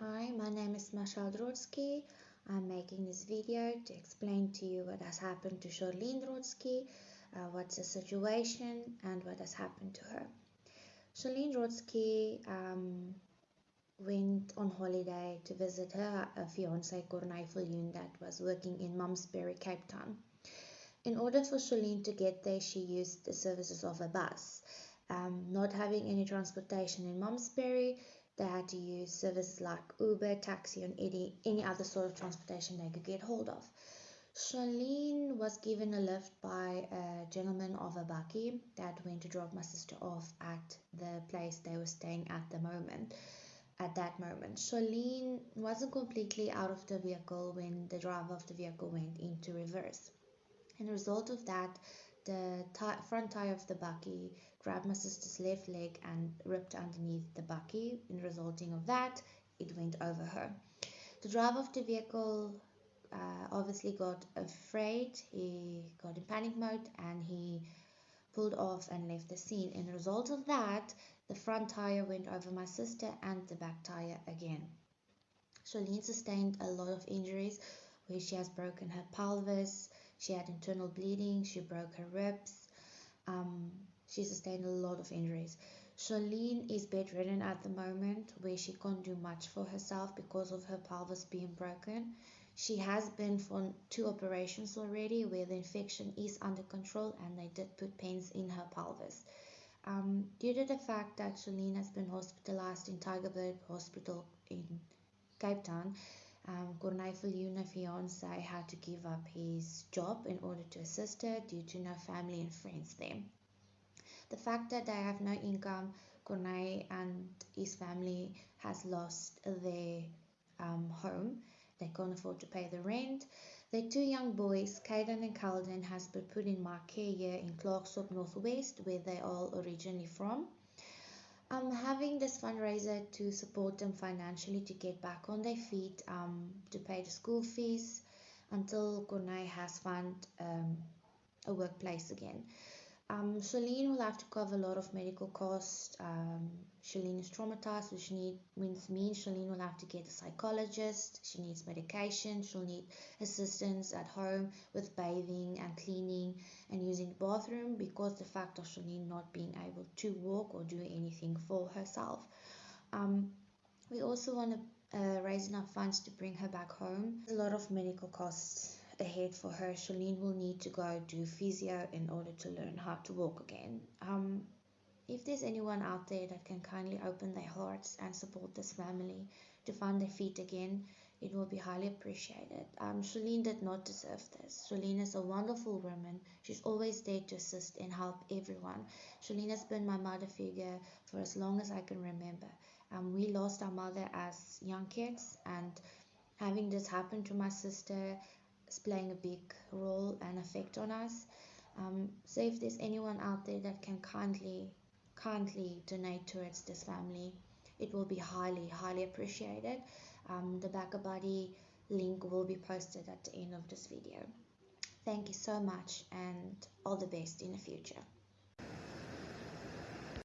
Hi, my name is Masha Drodsky. I'm making this video to explain to you what has happened to Charlene Drodsky, uh, what's the situation, and what has happened to her. Charlene Drodsky um, went on holiday to visit her uh, fiance Corneille Viljoen that was working in Malmesbury, Cape Town. In order for Charlene to get there, she used the services of a bus. Um, not having any transportation in Malmesbury, they had to use services like Uber, taxi, and any, any other sort of transportation they could get hold of. Charlene was given a lift by a gentleman of a bakkie that went to drop my sister off at the place they were staying at the moment. At that moment, Charlene wasn't completely out of the vehicle when the driver of the vehicle went into reverse. And a result of that, the front tire of the bakkie grabbed my sister's left leg and ripped underneath the bakkie. In resulting of that, it went over her. The driver of the vehicle uh, obviously got afraid. He got in panic mode and he pulled off and left the scene. In result of that, the front tire went over my sister and the back tire again. Charlene sustained a lot of injuries where she has broken her pelvis, she had internal bleeding, she broke her ribs, um, she sustained a lot of injuries. Charlene is bedridden at the moment where she can't do much for herself because of her pelvis being broken. She has been for two operations already where the infection is under control and they did put pens in her pelvis. Um, due to the fact that Charlene has been hospitalized in Tygerberg Hospital in Cape Town, um, Corneille Viljoen, fiance, had to give up his job in order to assist her due to no family and friends there. The fact that they have no income, Corneille and his family has lost their um, home. They can't afford to pay the rent. Their two young boys, Caden and Calden, has been put in my care in Klerksdorp Northwest, where they all originally from. I'm having this fundraiser to support them financially to get back on their feet, um, to pay the school fees until Corneille has found um, a workplace again. Um, Charlene will have to cover a lot of medical costs. Um, Charlene is traumatized, which need, means means Charlene will have to get a psychologist. She needs medication. She'll need assistance at home with bathing and cleaning and using the bathroom because the fact of Charlene not being able to walk or do anything for herself. Um, we also want to uh, raise enough funds to bring her back home. A lot of medical costs ahead for her, Charlene will need to go do physio in order to learn how to walk again. Um, if there's anyone out there that can kindly open their hearts and support this family to find their feet again, it will be highly appreciated. Um, Charlene did not deserve this. Charlene is a wonderful woman. She's always there to assist and help everyone. Charlene has been my mother figure for as long as I can remember. Um, we lost our mother as young kids, and having this happen to my sister is playing a big role and effect on us. Um, so if there's anyone out there that can kindly, kindly donate towards this family, it will be highly, highly appreciated. Um, the BackaBuddy link will be posted at the end of this video. Thank you so much and all the best in the future.